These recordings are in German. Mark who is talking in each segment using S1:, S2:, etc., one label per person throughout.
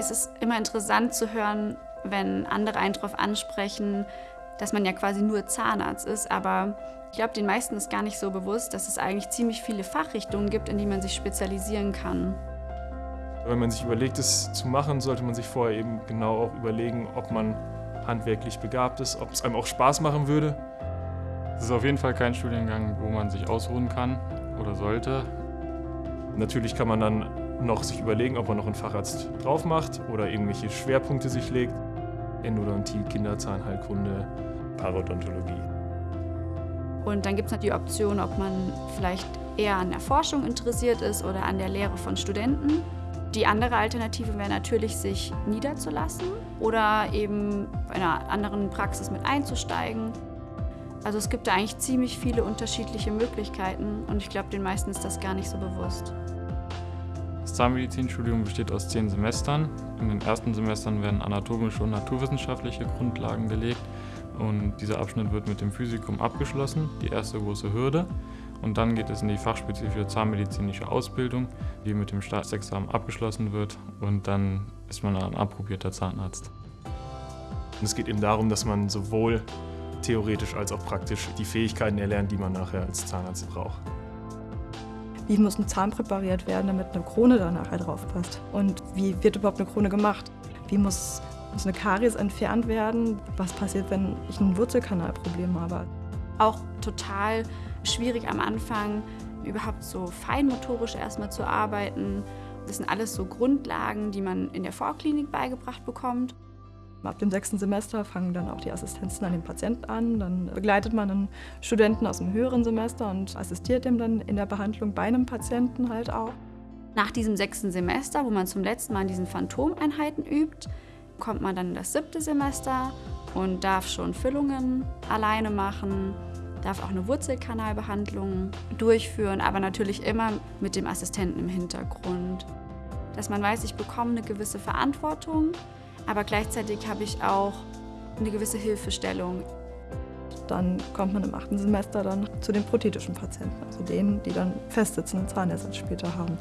S1: es ist immer interessant zu hören, wenn andere einen darauf ansprechen, dass man ja quasi nur Zahnarzt ist, aber ich glaube, den meisten ist gar nicht so bewusst, dass es eigentlich ziemlich viele Fachrichtungen gibt, in die man sich spezialisieren kann.
S2: Wenn man sich überlegt, es zu machen, sollte man sich vorher eben genau auch überlegen, ob man handwerklich begabt ist, ob es einem auch Spaß machen würde.
S3: Es ist auf jeden Fall kein Studiengang, wo man sich ausruhen kann oder sollte.
S2: Natürlich kann man dann noch sich überlegen, ob man noch einen Facharzt drauf macht oder irgendwelche Schwerpunkte sich legt. Endodontie, Kinderzahnheilkunde, Parodontologie.
S1: Und dann gibt es noch die Option, ob man vielleicht eher an der Forschung interessiert ist oder an der Lehre von Studenten. Die andere Alternative wäre natürlich, sich niederzulassen oder eben bei einer anderen Praxis mit einzusteigen. Also es gibt da eigentlich ziemlich viele unterschiedliche Möglichkeiten und ich glaube, den meisten ist das gar nicht so bewusst.
S3: Zahnmedizinstudium besteht aus zehn Semestern. In den ersten Semestern werden anatomische und naturwissenschaftliche Grundlagen gelegt und dieser Abschnitt wird mit dem Physikum abgeschlossen, die erste große Hürde. Und dann geht es in die fachspezifische zahnmedizinische Ausbildung, die mit dem Staatsexamen abgeschlossen wird und dann ist man ein approbierter Zahnarzt.
S2: Und es geht eben darum, dass man sowohl theoretisch als auch praktisch die Fähigkeiten erlernt, die man nachher als Zahnarzt braucht.
S4: Wie muss ein Zahn präpariert werden, damit eine Krone da nachher drauf passt? Und wie wird überhaupt eine Krone gemacht? Wie muss, muss eine Karies entfernt werden? Was passiert, wenn ich ein Wurzelkanalproblem habe?
S1: Auch total schwierig am Anfang, überhaupt so feinmotorisch erstmal zu arbeiten. Das sind alles so Grundlagen, die man in der Vorklinik beigebracht bekommt.
S4: Ab dem sechsten Semester fangen dann auch die Assistenzen an den Patienten an. Dann begleitet man einen Studenten aus dem höheren Semester und assistiert dem dann in der Behandlung bei einem Patienten halt auch.
S1: Nach diesem sechsten Semester, wo man zum letzten Mal an diesen Phantomeinheiten übt, kommt man dann in das siebte Semester und darf schon Füllungen alleine machen, darf auch eine Wurzelkanalbehandlung durchführen, aber natürlich immer mit dem Assistenten im Hintergrund. Dass man weiß, ich bekomme eine gewisse Verantwortung, aber gleichzeitig habe ich auch eine gewisse Hilfestellung.
S4: Dann kommt man im achten Semester dann zu den prothetischen Patienten, also denen, die dann festsitzenden Zahnersatz später haben.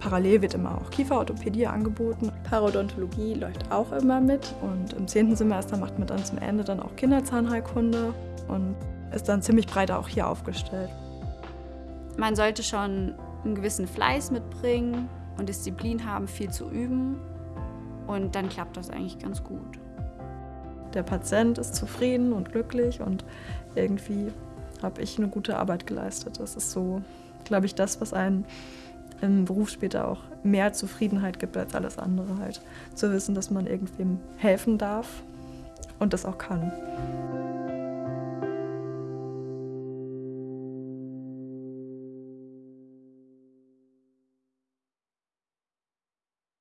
S4: Parallel wird immer auch Kieferorthopädie angeboten. Parodontologie läuft auch immer mit. Und im zehnten Semester macht man dann zum Ende dann auch Kinderzahnheilkunde und ist dann ziemlich breit auch hier aufgestellt.
S1: Man sollte schon einen gewissen Fleiß mitbringen und Disziplin haben, viel zu üben. Und dann klappt das eigentlich ganz gut.
S4: Der Patient ist zufrieden und glücklich und irgendwie habe ich eine gute Arbeit geleistet. Das ist so, glaube ich, das, was einen im Beruf später auch mehr Zufriedenheit gibt als alles andere halt. Zu wissen, dass man irgendwem helfen darf und das auch kann.